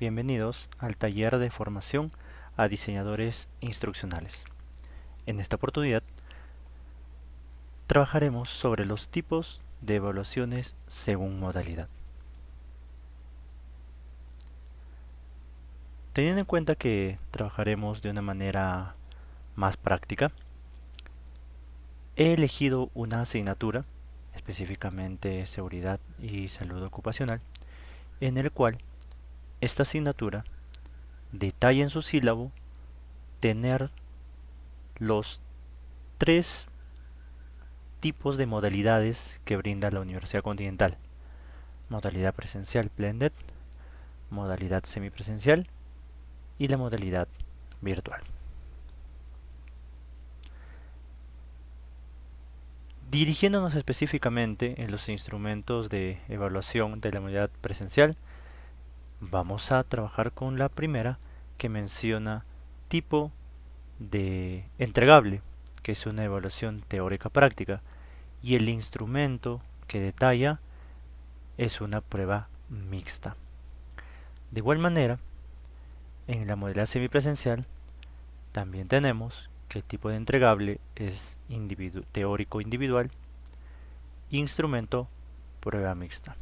Bienvenidos al taller de formación a diseñadores instruccionales. En esta oportunidad trabajaremos sobre los tipos de evaluaciones según modalidad. Teniendo en cuenta que trabajaremos de una manera más práctica, he elegido una asignatura, específicamente Seguridad y Salud Ocupacional, en el cual esta asignatura detalla en su sílabo tener los tres tipos de modalidades que brinda la Universidad Continental. Modalidad presencial blended, modalidad semipresencial y la modalidad virtual. Dirigiéndonos específicamente en los instrumentos de evaluación de la modalidad presencial, Vamos a trabajar con la primera que menciona tipo de entregable, que es una evaluación teórica práctica, y el instrumento que detalla es una prueba mixta. De igual manera, en la modalidad semipresencial también tenemos que el tipo de entregable es teórico individual, instrumento prueba mixta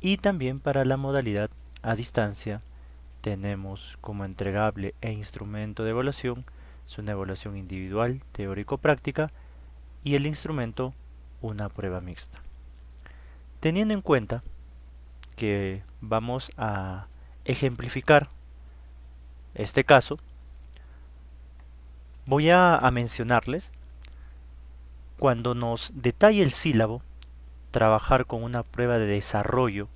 y también para la modalidad a distancia tenemos como entregable e instrumento de evaluación es una evaluación individual teórico-práctica y el instrumento una prueba mixta. Teniendo en cuenta que vamos a ejemplificar este caso, voy a, mencionarles cuando nos detalle el sílabo trabajar con una prueba de desarrollo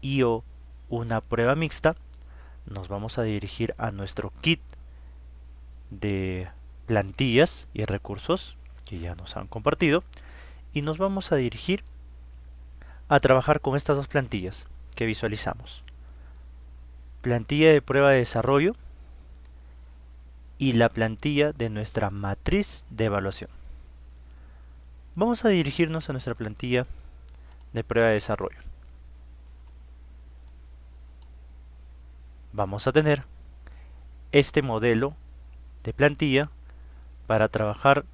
y o una prueba mixta, nos vamos a dirigir a nuestro kit de plantillas y recursos que ya nos han compartido y nos vamos a dirigir a trabajar con estas dos plantillas que visualizamos. Plantilla de prueba de desarrollo y la plantilla de nuestra matriz de evaluación. Vamos a dirigirnos a nuestra plantilla de prueba de desarrollo. Vamos a tener este modelo de plantilla para trabajar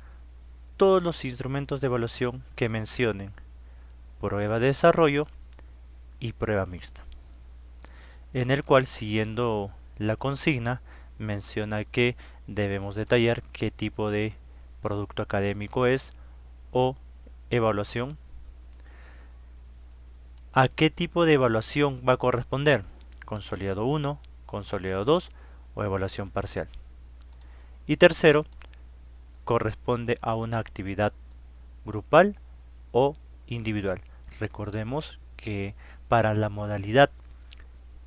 todos los instrumentos de evaluación que mencionen prueba de desarrollo y prueba mixta en el cual siguiendo la consigna menciona que debemos detallar qué tipo de producto académico es o evaluación. ¿A qué tipo de evaluación va a corresponder? Consolidado 1, consolidado 2 o evaluación parcial. Y tercero, corresponde a una actividad grupal o individual. Recordemos que para la modalidad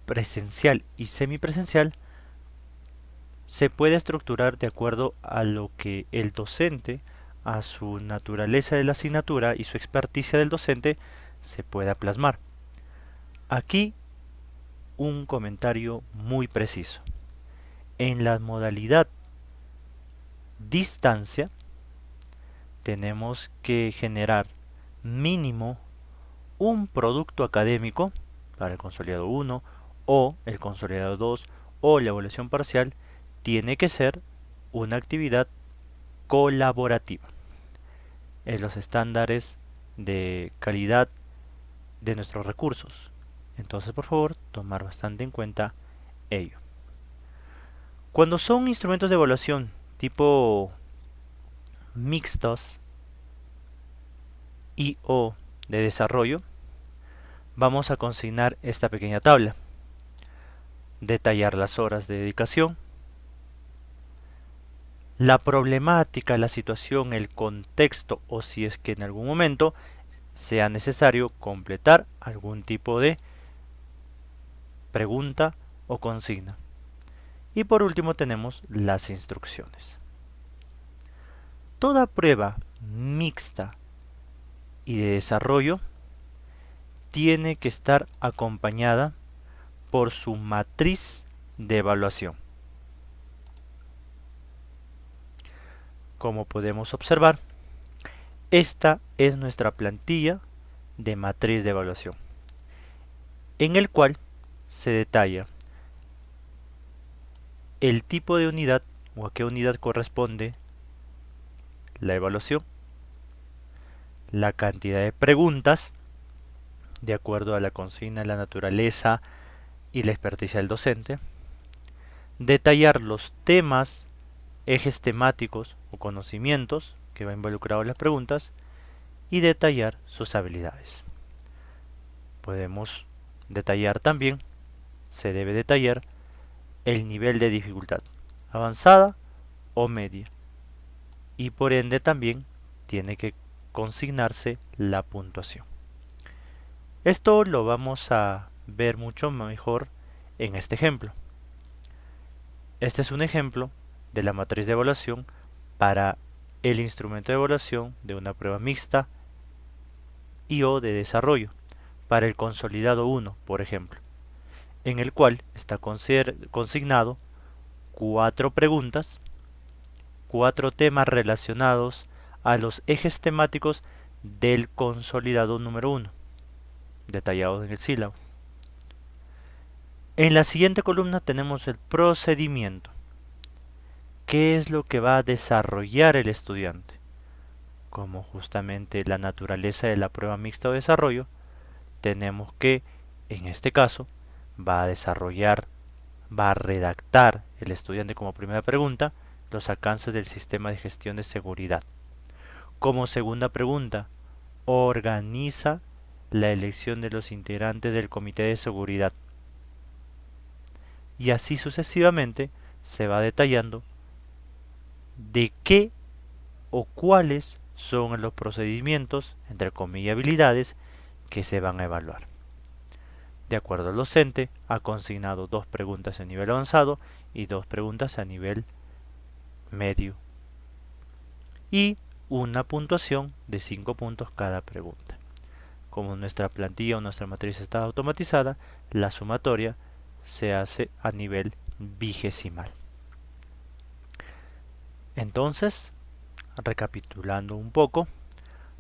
presencial y semipresencial se puede estructurar de acuerdo a lo que el docente a su naturaleza de la asignatura y su experticia del docente se pueda plasmar. Aquí un comentario muy preciso. En la modalidad distancia tenemos que generar mínimo un producto académico para el consolidado 1 o el consolidado 2 o la evaluación parcial tiene que ser una actividad colaborativa en los estándares de calidad de nuestros recursos. Entonces, por favor, tomar bastante en cuenta ello. Cuando son instrumentos de evaluación tipo mixtos y o de desarrollo, vamos a consignar esta pequeña tabla. Detallar las horas de dedicación, la problemática, la situación, el contexto o si es que en algún momento sea necesario completar algún tipo de pregunta o consigna. Y por último tenemos las instrucciones. Toda prueba mixta y de desarrollo tiene que estar acompañada por su matriz de evaluación. Como podemos observar, esta es nuestra plantilla de matriz de evaluación, en el cual se detalla el tipo de unidad o a qué unidad corresponde la evaluación, la cantidad de preguntas, de acuerdo a la consigna, la naturaleza y la experticia del docente, detallar los temas, ejes temáticos conocimientos que va involucrado en las preguntas y detallar sus habilidades. Podemos detallar también, se debe detallar el nivel de dificultad, avanzada o media. Y por ende también tiene que consignarse la puntuación. Esto lo vamos a ver mucho mejor en este ejemplo. Este es un ejemplo de la matriz de evaluación para el instrumento de evaluación de una prueba mixta y o de desarrollo para el consolidado 1, por ejemplo, en el cual está consignado cuatro preguntas, cuatro temas relacionados a los ejes temáticos del consolidado número 1, detallados en el sílabo. En la siguiente columna tenemos el procedimiento. ¿Qué es lo que va a desarrollar el estudiante? Como justamente la naturaleza de la prueba mixta o desarrollo, tenemos que, en este caso, va a desarrollar, va a redactar el estudiante como primera pregunta los alcances del sistema de gestión de seguridad. Como segunda pregunta, organiza la elección de los integrantes del comité de seguridad y así sucesivamente se va detallando de qué o cuáles son los procedimientos, entre comillas habilidades, que se van a evaluar. De acuerdo al docente, ha consignado dos preguntas a nivel avanzado y dos preguntas a nivel medio. Y una puntuación de 5 puntos cada pregunta. Como nuestra plantilla o nuestra matriz está automatizada, la sumatoria se hace a nivel vigesimal. Entonces, recapitulando un poco,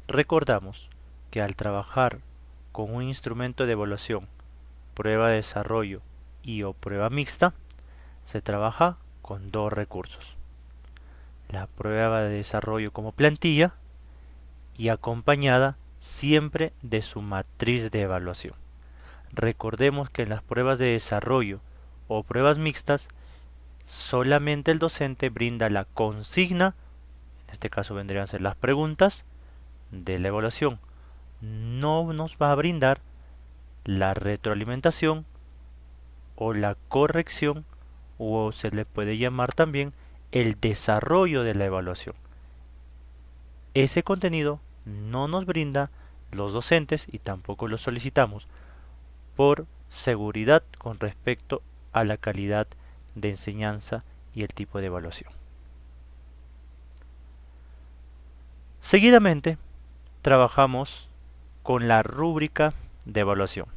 recordamos que al trabajar con un instrumento de evaluación, prueba de desarrollo y o prueba mixta, se trabaja con dos recursos. La prueba de desarrollo como plantilla y acompañada siempre de su matriz de evaluación. Recordemos que en las pruebas de desarrollo o pruebas mixtas, solamente el docente brinda la consigna, en este caso vendrían a ser las preguntas de la evaluación. No nos va a brindar la retroalimentación o la corrección o se le puede llamar también el desarrollo de la evaluación. Ese contenido no nos brinda los docentes y tampoco lo solicitamos por seguridad con respecto a la calidad de enseñanza y el tipo de evaluación. Seguidamente, trabajamos con la rúbrica de evaluación,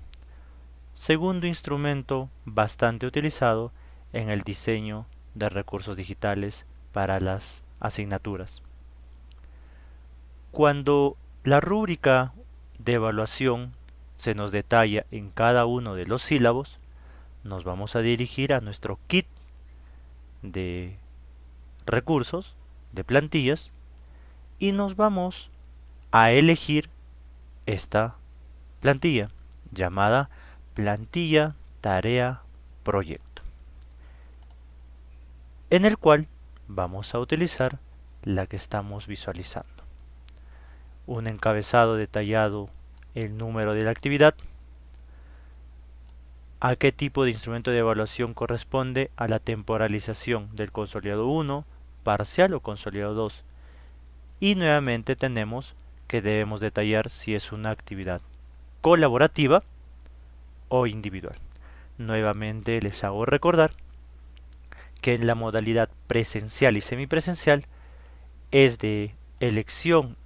segundo instrumento bastante utilizado en el diseño de recursos digitales para las asignaturas. Cuando la rúbrica de evaluación se nos detalla en cada uno de los sílabos, nos vamos a dirigir a nuestro kit de recursos, de plantillas, y nos vamos a elegir esta plantilla llamada plantilla tarea proyecto en el cual vamos a utilizar la que estamos visualizando. Un encabezado detallado el número de la actividad, a qué tipo de instrumento de evaluación corresponde a la temporalización del consolidado 1, parcial o consolidado 2. Y nuevamente tenemos que debemos detallar si es una actividad colaborativa o individual. Nuevamente les hago recordar que en la modalidad presencial y semipresencial es de elección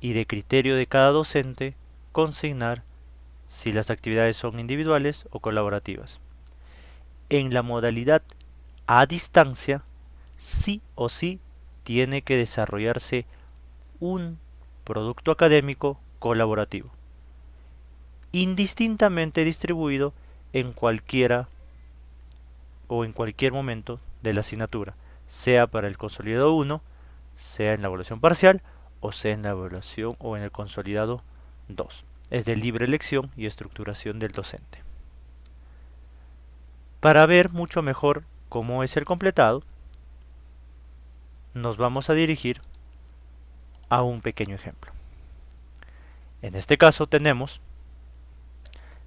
y de criterio de cada docente consignar si las actividades son individuales o colaborativas. En la modalidad a distancia, sí o sí tiene que desarrollarse un producto académico colaborativo, indistintamente distribuido en cualquiera o en cualquier momento de la asignatura, sea para el consolidado 1, sea en la evaluación parcial o sea en la evaluación o en el consolidado 2. Es de libre elección y estructuración del docente. Para ver mucho mejor cómo es el completado, nos vamos a dirigir a un pequeño ejemplo. En este caso tenemos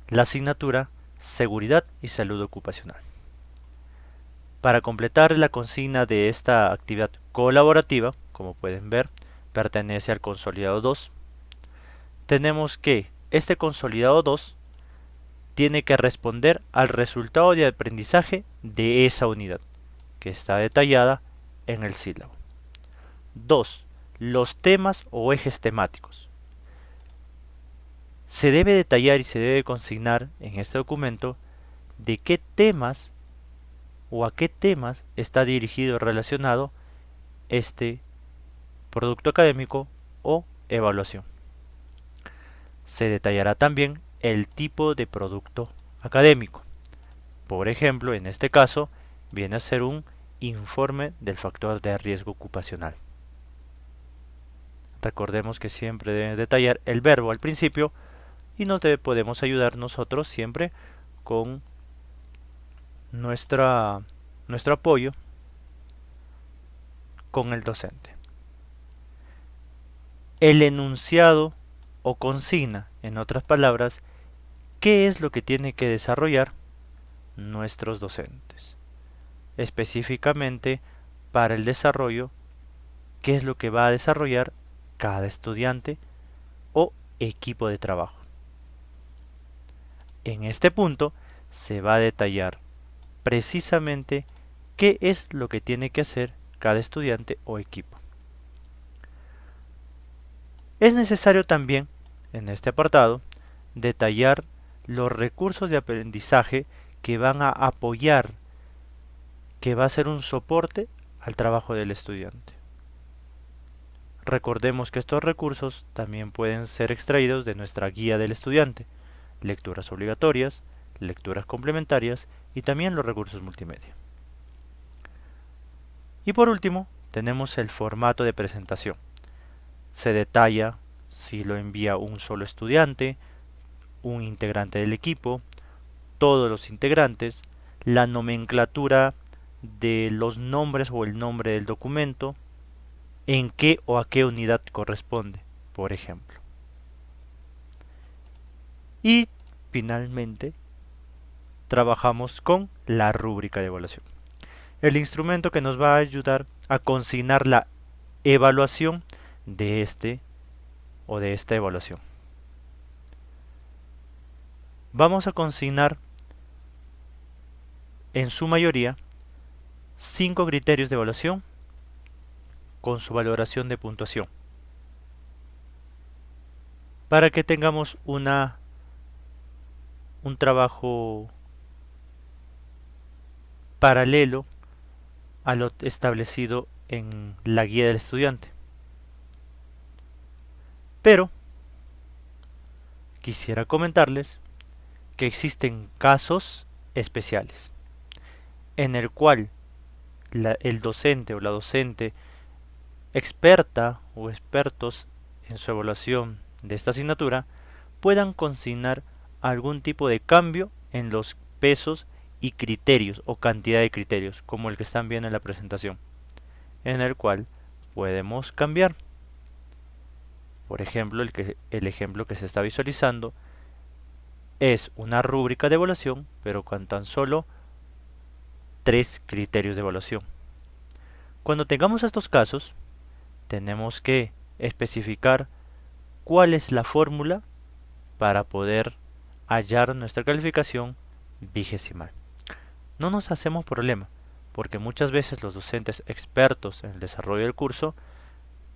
la asignatura Seguridad y Salud Ocupacional. Para completar la consigna de esta actividad colaborativa, como pueden ver, pertenece al consolidado 2. Tenemos que este consolidado 2 tiene que responder al resultado de aprendizaje de esa unidad, que está detallada en el sílabo. 2. Los temas o ejes temáticos. Se debe detallar y se debe consignar en este documento de qué temas o a qué temas está dirigido relacionado este producto académico o evaluación. Se detallará también el tipo de producto académico. Por ejemplo, en este caso, viene a ser un informe del factor de riesgo ocupacional. Recordemos que siempre debe detallar el verbo al principio y nos podemos ayudar nosotros siempre con nuestra, nuestro apoyo con el docente. El enunciado o consigna, en otras palabras, qué es lo que tiene que desarrollar nuestros docentes. Específicamente para el desarrollo, qué es lo que va a desarrollar cada estudiante o equipo de trabajo. En este punto se va a detallar precisamente qué es lo que tiene que hacer cada estudiante o equipo. Es necesario también, en este apartado, detallar los recursos de aprendizaje que van a apoyar, que va a ser un soporte al trabajo del estudiante. Recordemos que estos recursos también pueden ser extraídos de nuestra guía del estudiante, lecturas obligatorias, lecturas complementarias y también los recursos multimedia. Y por último, tenemos el formato de presentación. Se detalla si lo envía un solo estudiante, un integrante del equipo, todos los integrantes, la nomenclatura de los nombres o el nombre del documento, en qué o a qué unidad corresponde, por ejemplo. Y finalmente trabajamos con la rúbrica de evaluación. El instrumento que nos va a ayudar a consignar la evaluación de este o de esta evaluación. Vamos a consignar en su mayoría cinco criterios de evaluación con su valoración de puntuación. Para que tengamos una un trabajo paralelo a lo establecido en la guía del estudiante. Pero quisiera comentarles que existen casos especiales en el cual el docente o la docente experta o expertos en su evaluación de esta asignatura puedan consignar algún tipo de cambio en los pesos y criterios o cantidad de criterios como el que están viendo en la presentación en el cual podemos cambiar por ejemplo el, que, el ejemplo que se está visualizando es una rúbrica de evaluación pero con tan solo tres criterios de evaluación cuando tengamos estos casos tenemos que especificar cuál es la fórmula para poder hallar nuestra calificación vigesimal. No nos hacemos problema, porque muchas veces los docentes expertos en el desarrollo del curso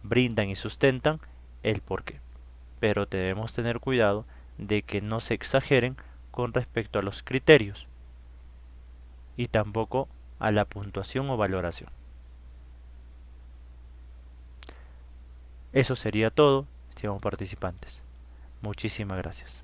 brindan y sustentan el porqué, pero debemos tener cuidado de que no se exageren con respecto a los criterios y tampoco a la puntuación o valoración. Eso sería todo, estimados participantes. Muchísimas gracias.